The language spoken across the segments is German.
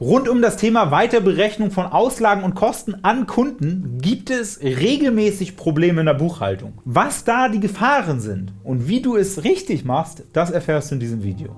Rund um das Thema Weiterberechnung von Auslagen und Kosten an Kunden gibt es regelmäßig Probleme in der Buchhaltung. Was da die Gefahren sind und wie du es richtig machst, das erfährst du in diesem Video.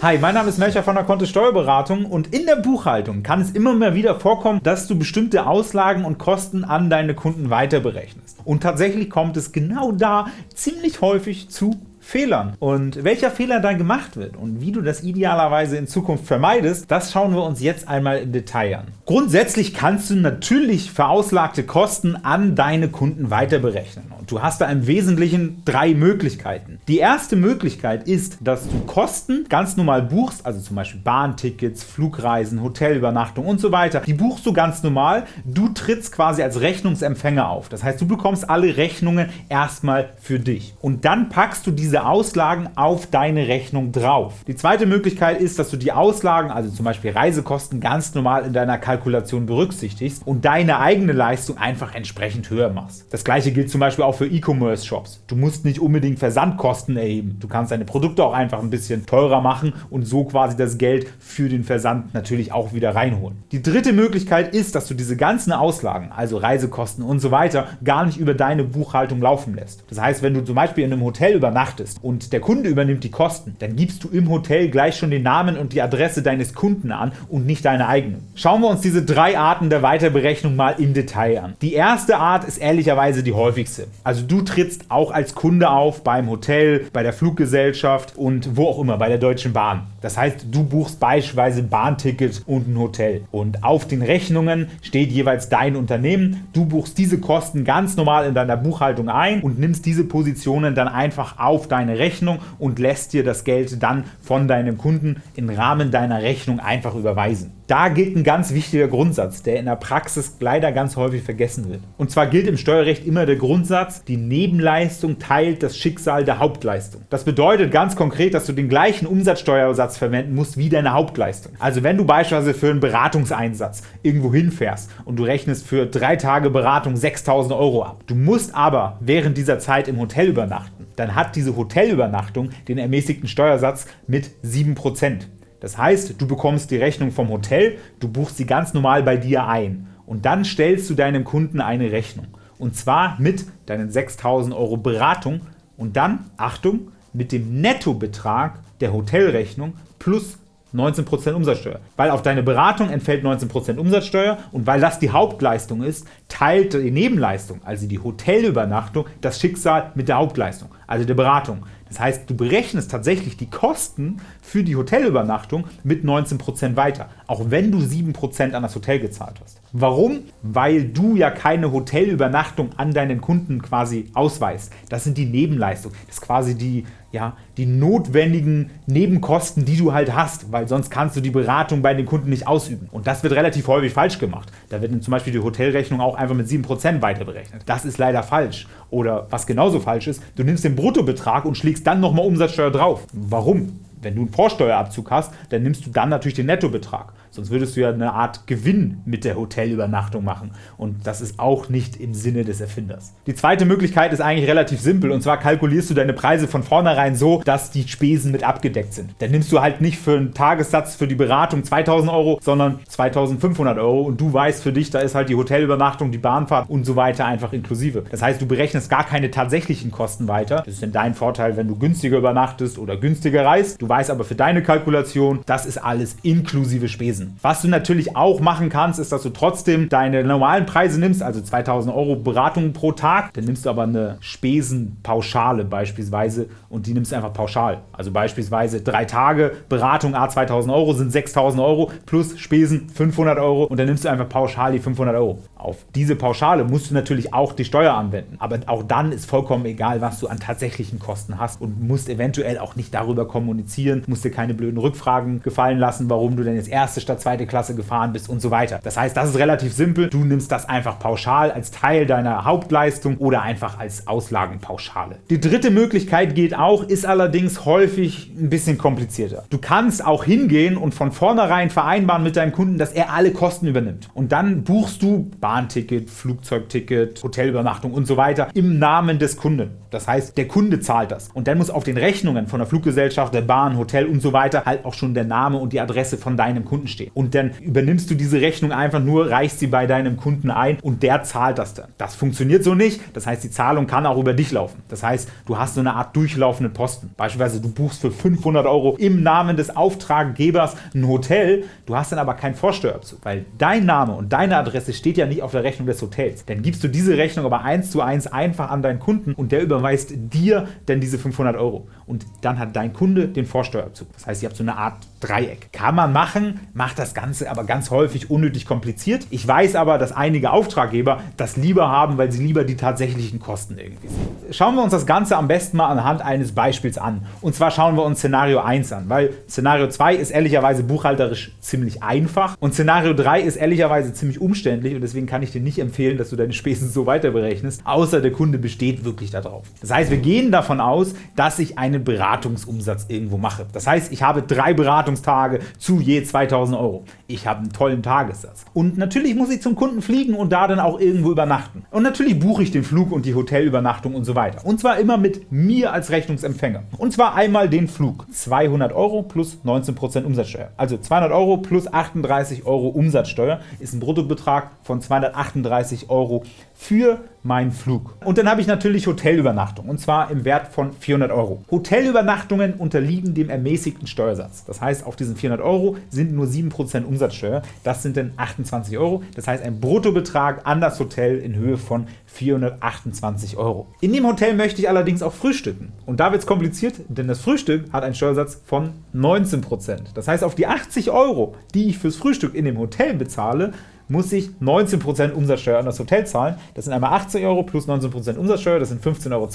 Hi, mein Name ist Melcher von der Kontist Steuerberatung und in der Buchhaltung kann es immer mehr wieder vorkommen, dass du bestimmte Auslagen und Kosten an deine Kunden weiterberechnest. Und tatsächlich kommt es genau da ziemlich häufig zu Fehlern. Und welcher Fehler dann gemacht wird und wie du das idealerweise in Zukunft vermeidest, das schauen wir uns jetzt einmal im Detail an. Grundsätzlich kannst du natürlich verauslagte Kosten an deine Kunden weiter berechnen. Und du hast da im Wesentlichen drei Möglichkeiten. Die erste Möglichkeit ist, dass du Kosten ganz normal buchst, also zum Beispiel Bahntickets, Flugreisen, Hotelübernachtung und so weiter. Die buchst du ganz normal. Du trittst quasi als Rechnungsempfänger auf. Das heißt, du bekommst alle Rechnungen erstmal für dich. Und dann packst du diese Auslagen auf deine Rechnung drauf. Die zweite Möglichkeit ist, dass du die Auslagen, also zum Beispiel Reisekosten, ganz normal in deiner Kalkulation berücksichtigst und deine eigene Leistung einfach entsprechend höher machst. Das gleiche gilt zum Beispiel auch für E-Commerce-Shops. Du musst nicht unbedingt Versandkosten erheben. Du kannst deine Produkte auch einfach ein bisschen teurer machen und so quasi das Geld für den Versand natürlich auch wieder reinholen. Die dritte Möglichkeit ist, dass du diese ganzen Auslagen, also Reisekosten und so weiter, gar nicht über deine Buchhaltung laufen lässt. Das heißt, wenn du zum Beispiel in einem Hotel übernachtest, und der Kunde übernimmt die Kosten, dann gibst du im Hotel gleich schon den Namen und die Adresse deines Kunden an und nicht deine eigene. Schauen wir uns diese drei Arten der Weiterberechnung mal im Detail an. Die erste Art ist ehrlicherweise die häufigste. Also du trittst auch als Kunde auf beim Hotel, bei der Fluggesellschaft und wo auch immer, bei der Deutschen Bahn. Das heißt, du buchst beispielsweise Bahnticket und ein Hotel und auf den Rechnungen steht jeweils dein Unternehmen. Du buchst diese Kosten ganz normal in deiner Buchhaltung ein und nimmst diese Positionen dann einfach auf deine Rechnung und lässt dir das Geld dann von deinem Kunden im Rahmen deiner Rechnung einfach überweisen. Da gilt ein ganz wichtiger Grundsatz, der in der Praxis leider ganz häufig vergessen wird. Und zwar gilt im Steuerrecht immer der Grundsatz, die Nebenleistung teilt das Schicksal der Hauptleistung. Das bedeutet ganz konkret, dass du den gleichen Umsatzsteuersatz verwenden musst wie deine Hauptleistung. Also wenn du beispielsweise für einen Beratungseinsatz irgendwo hinfährst und du rechnest für drei Tage Beratung 6.000 Euro ab, du musst aber während dieser Zeit im Hotel übernachten, dann hat diese Hotelübernachtung den ermäßigten Steuersatz mit 7%. Das heißt, du bekommst die Rechnung vom Hotel, du buchst sie ganz normal bei dir ein und dann stellst du deinem Kunden eine Rechnung. Und zwar mit deinen 6.000 Euro Beratung und dann, Achtung, mit dem Nettobetrag der Hotelrechnung plus 19% Umsatzsteuer. Weil auf deine Beratung entfällt 19% Umsatzsteuer und weil das die Hauptleistung ist, teilt die Nebenleistung, also die Hotelübernachtung, das Schicksal mit der Hauptleistung, also der Beratung. Das heißt, du berechnest tatsächlich die Kosten für die Hotelübernachtung mit 19% weiter, auch wenn du 7% an das Hotel gezahlt hast. Warum? Weil du ja keine Hotelübernachtung an deinen Kunden quasi ausweist. Das sind die Nebenleistungen. Das ist quasi die, ja, die notwendigen Nebenkosten, die du halt hast, weil sonst kannst du die Beratung bei den Kunden nicht ausüben. Und das wird relativ häufig falsch gemacht. Da wird zum Beispiel die Hotelrechnung auch einfach mit 7% weiter berechnet. Das ist leider falsch. Oder was genauso falsch ist, du nimmst den Bruttobetrag und schlägst dann nochmal Umsatzsteuer drauf. Warum? Wenn du einen Vorsteuerabzug hast, dann nimmst du dann natürlich den Nettobetrag. Sonst würdest du ja eine Art Gewinn mit der Hotelübernachtung machen. Und das ist auch nicht im Sinne des Erfinders. Die zweite Möglichkeit ist eigentlich relativ simpel. Und zwar kalkulierst du deine Preise von vornherein so, dass die Spesen mit abgedeckt sind. Dann nimmst du halt nicht für einen Tagessatz für die Beratung 2000 Euro, sondern 2500 Euro. Und du weißt für dich, da ist halt die Hotelübernachtung, die Bahnfahrt und so weiter einfach inklusive. Das heißt, du berechnest gar keine tatsächlichen Kosten weiter. Das ist dann dein Vorteil, wenn du günstiger übernachtest oder günstiger reist. Du weißt aber für deine Kalkulation, das ist alles inklusive Spesen müssen. Was du natürlich auch machen kannst, ist, dass du trotzdem deine normalen Preise nimmst, also 2000 Euro Beratung pro Tag, dann nimmst du aber eine Spesenpauschale beispielsweise und die nimmst du einfach pauschal. Also beispielsweise drei Tage Beratung A 2000 Euro sind 6000 Euro plus Spesen 500 Euro und dann nimmst du einfach pauschal die 500 Euro. Auf diese Pauschale musst du natürlich auch die Steuer anwenden, aber auch dann ist vollkommen egal, was du an tatsächlichen Kosten hast und musst eventuell auch nicht darüber kommunizieren, musst dir keine blöden Rückfragen gefallen lassen, warum du denn jetzt erste statt zweite Klasse gefahren bist und so weiter. Das heißt, das ist relativ simpel. Du nimmst das einfach pauschal als Teil deiner Hauptleistung oder einfach als Auslagenpauschale. Die dritte Möglichkeit geht auch, ist allerdings häufig ein bisschen komplizierter. Du kannst auch hingehen und von vornherein vereinbaren mit deinem Kunden, dass er alle Kosten übernimmt. Und dann buchst du Bahnticket, Flugzeugticket, Hotelübernachtung und so weiter im Namen des Kunden. Das heißt, der Kunde zahlt das. Und dann muss auf den Rechnungen von der Fluggesellschaft, der Bahn, Hotel und so weiter halt auch schon der Name und die Adresse von deinem Kunden stehen. Und dann übernimmst du diese Rechnung einfach nur, reichst sie bei deinem Kunden ein und der zahlt das dann. Das funktioniert so nicht. Das heißt, die Zahlung kann auch über dich laufen. Das heißt, du hast so eine Art durchlaufenden Posten. Beispielsweise, du buchst für 500 Euro im Namen des Auftraggebers ein Hotel, du hast dann aber keinen Vorsteuerabzug, weil dein Name und deine Adresse steht ja nicht auf der Rechnung des Hotels. Dann gibst du diese Rechnung aber eins zu eins einfach an deinen Kunden und der überweist dir dann diese 500 Euro. Und dann hat dein Kunde den Vorsteuerabzug. Das heißt, ihr habt so eine Art Dreieck. Kann man machen, macht das Ganze aber ganz häufig unnötig kompliziert. Ich weiß aber, dass einige Auftraggeber das lieber haben, weil sie lieber die tatsächlichen Kosten irgendwie sehen. Schauen wir uns das Ganze am besten mal anhand eines Beispiels an. Und zwar schauen wir uns Szenario 1 an, weil Szenario 2 ist ehrlicherweise buchhalterisch ziemlich einfach und Szenario 3 ist ehrlicherweise ziemlich umständlich und deswegen kann ich dir nicht empfehlen, dass du deine Spesen so weiter berechnest, außer der Kunde besteht wirklich darauf. Das heißt, wir gehen davon aus, dass ich einen Beratungsumsatz irgendwo mache. Das heißt, ich habe drei Beratungstage zu je 2000 Euro. Ich habe einen tollen Tagessatz. Und natürlich muss ich zum Kunden fliegen und da dann auch irgendwo übernachten. Und natürlich buche ich den Flug und die Hotelübernachtung und so weiter. Und zwar immer mit mir als Rechnungsempfänger. Und zwar einmal den Flug. 200 Euro plus 19% Umsatzsteuer. Also 200 Euro plus 38 Euro Umsatzsteuer ist ein Bruttobetrag von 238 Euro für meinen Flug. Und dann habe ich natürlich Hotelübernachtung und zwar im Wert von 400 Euro. Hotelübernachtungen unterliegen dem ermäßigten Steuersatz. Das heißt, auf diesen 400 Euro sind nur 7% Umsatzsteuer. Das sind dann 28 Euro. Das heißt, ein Bruttobetrag an das Hotel in Höhe von 428 Euro. In dem Hotel möchte ich allerdings auch frühstücken. Und da wird es kompliziert, denn das Frühstück hat einen Steuersatz von 19%. Das heißt, auf die 80 Euro, die ich fürs Frühstück in dem Hotel bezahle, muss ich 19% Umsatzsteuer an das Hotel zahlen. Das sind einmal 80 Euro plus 19% Umsatzsteuer, das sind 15,20 Euro,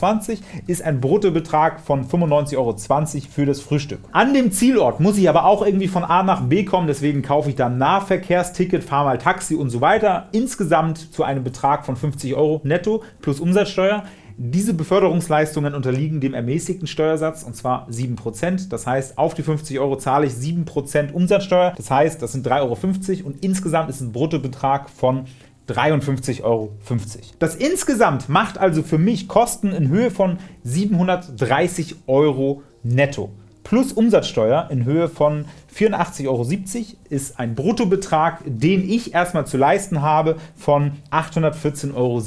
ist ein Bruttobetrag von 95,20 Euro für das Frühstück. An dem Zielort muss ich aber auch irgendwie von A nach B kommen, deswegen kaufe ich dann Nahverkehrsticket, fahre mal Taxi und so weiter. Insgesamt zu einem Betrag von 50 Euro netto plus Umsatzsteuer. Diese Beförderungsleistungen unterliegen dem ermäßigten Steuersatz, und zwar 7%. Das heißt, auf die 50 Euro zahle ich 7% Umsatzsteuer. Das heißt, das sind 3,50 Euro und insgesamt ist ein Bruttobetrag von 53,50 Euro. Das insgesamt macht also für mich Kosten in Höhe von 730 Euro netto plus Umsatzsteuer in Höhe von 84,70 Euro ist ein Bruttobetrag, den ich erstmal zu leisten habe von 814,70 Euro.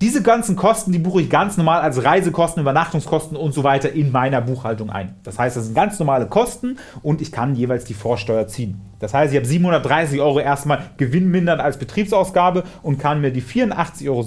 Diese ganzen Kosten, die buche ich ganz normal als Reisekosten, Übernachtungskosten und so weiter in meiner Buchhaltung ein. Das heißt, das sind ganz normale Kosten und ich kann jeweils die Vorsteuer ziehen. Das heißt, ich habe 730 Euro erstmal Gewinn mindern als Betriebsausgabe und kann mir die 84,70 Euro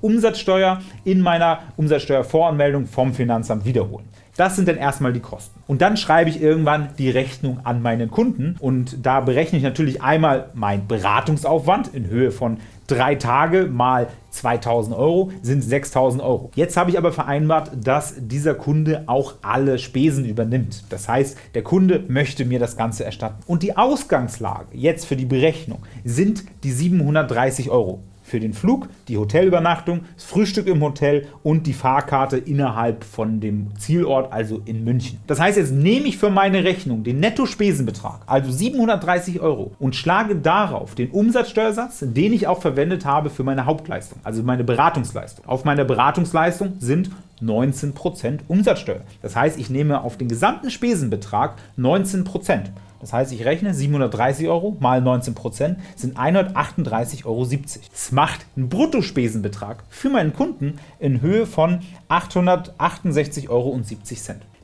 Umsatzsteuer in meiner Umsatzsteuervoranmeldung vom Finanzamt wiederholen. Das sind dann erstmal die Kosten. Und dann schreibe ich irgendwann die Rechnung an meinen Kunden und da berechne ich natürlich einmal meinen Beratungsaufwand in Höhe von drei Tage mal 2000 Euro sind 6000 Euro. Jetzt habe ich aber vereinbart, dass dieser Kunde auch alle Spesen übernimmt. Das heißt, der Kunde möchte mir das Ganze erstatten. Und die Ausgangslage jetzt für die Berechnung sind die 730 Euro für den Flug, die Hotelübernachtung, das Frühstück im Hotel und die Fahrkarte innerhalb von dem Zielort, also in München. Das heißt, jetzt nehme ich für meine Rechnung den Netto-Spesenbetrag, also 730 Euro, und schlage darauf den Umsatzsteuersatz, den ich auch verwendet habe für meine Hauptleistung, also meine Beratungsleistung. Auf meiner Beratungsleistung sind 19% Umsatzsteuer. Das heißt, ich nehme auf den gesamten Spesenbetrag 19%. Das heißt, ich rechne 730 Euro mal 19% sind 138,70 Euro. Das macht einen Bruttospesenbetrag für meinen Kunden in Höhe von 868,70 Euro.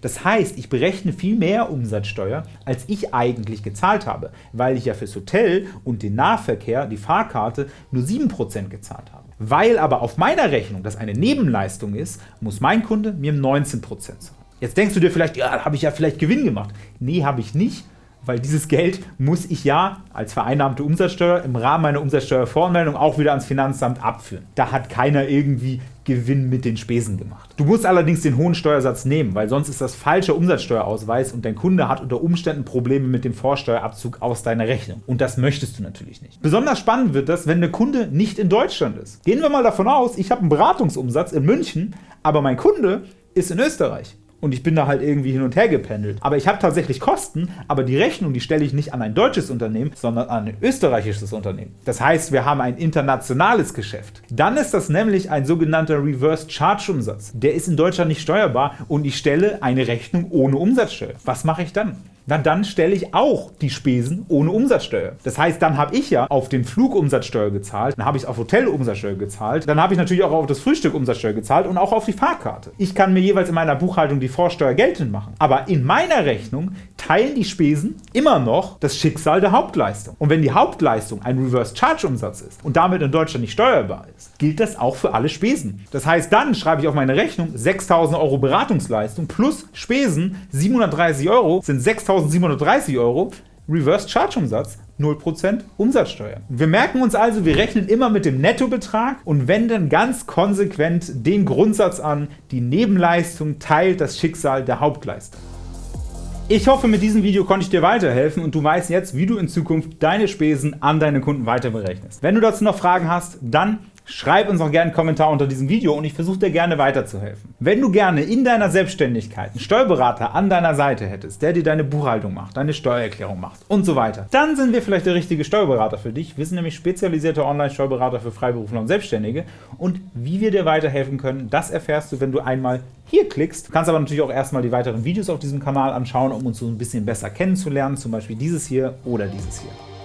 Das heißt, ich berechne viel mehr Umsatzsteuer, als ich eigentlich gezahlt habe, weil ich ja fürs Hotel und den Nahverkehr, die Fahrkarte, nur 7% gezahlt habe. Weil aber auf meiner Rechnung das eine Nebenleistung ist, muss mein Kunde mir 19% zahlen. Jetzt denkst du dir vielleicht, ja, habe ich ja vielleicht Gewinn gemacht. Nee, habe ich nicht, weil dieses Geld muss ich ja als vereinnahmte Umsatzsteuer im Rahmen meiner Umsatzsteuervoranmeldung auch wieder ans Finanzamt abführen. Da hat keiner irgendwie Gewinn mit den Spesen gemacht. Du musst allerdings den hohen Steuersatz nehmen, weil sonst ist das falscher Umsatzsteuerausweis und dein Kunde hat unter Umständen Probleme mit dem Vorsteuerabzug aus deiner Rechnung. Und das möchtest du natürlich nicht. Besonders spannend wird das, wenn der Kunde nicht in Deutschland ist. Gehen wir mal davon aus, ich habe einen Beratungsumsatz in München, aber mein Kunde ist in Österreich und ich bin da halt irgendwie hin und her gependelt. Aber ich habe tatsächlich Kosten, aber die Rechnung, die stelle ich nicht an ein deutsches Unternehmen, sondern an ein österreichisches Unternehmen. Das heißt, wir haben ein internationales Geschäft. Dann ist das nämlich ein sogenannter Reverse Charge Umsatz. Der ist in Deutschland nicht steuerbar und ich stelle eine Rechnung ohne Umsatzsteuer. Was mache ich dann? Na dann stelle ich auch die Spesen ohne Umsatzsteuer. Das heißt, dann habe ich ja auf den Flug Umsatzsteuer gezahlt, dann habe ich auf Hotel Umsatzsteuer gezahlt, dann habe ich natürlich auch auf das Frühstück Umsatzsteuer gezahlt und auch auf die Fahrkarte. Ich kann mir jeweils in meiner Buchhaltung die Vorsteuer geltend machen. Aber in meiner Rechnung teilen die Spesen immer noch das Schicksal der Hauptleistung. Und wenn die Hauptleistung ein Reverse Charge Umsatz ist und damit in Deutschland nicht steuerbar ist, gilt das auch für alle Spesen. Das heißt, dann schreibe ich auf meine Rechnung 6.000 Euro Beratungsleistung plus Spesen 730 Euro sind 6.000 1.730 Euro, Reverse Charge Umsatz 0% Umsatzsteuer. Wir merken uns also, wir rechnen immer mit dem Nettobetrag und wenden ganz konsequent den Grundsatz an, die Nebenleistung teilt das Schicksal der Hauptleistung. Ich hoffe, mit diesem Video konnte ich dir weiterhelfen und du weißt jetzt, wie du in Zukunft deine Spesen an deine Kunden weiter berechnest. Wenn du dazu noch Fragen hast, dann Schreib uns auch gerne einen Kommentar unter diesem Video und ich versuche dir gerne weiterzuhelfen. Wenn du gerne in deiner Selbstständigkeit einen Steuerberater an deiner Seite hättest, der dir deine Buchhaltung macht, deine Steuererklärung macht und so weiter, dann sind wir vielleicht der richtige Steuerberater für dich. Wir sind nämlich spezialisierte Online-Steuerberater für Freiberufler und Selbstständige und wie wir dir weiterhelfen können, das erfährst du, wenn du einmal hier klickst. Du kannst aber natürlich auch erstmal die weiteren Videos auf diesem Kanal anschauen, um uns so ein bisschen besser kennenzulernen, zum Beispiel dieses hier oder dieses hier.